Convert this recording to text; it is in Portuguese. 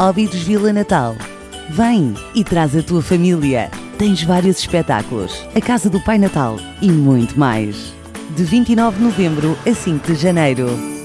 Óbidos Vila Natal. Vem e traz a tua família. Tens vários espetáculos, a Casa do Pai Natal e muito mais. De 29 de novembro a 5 de janeiro.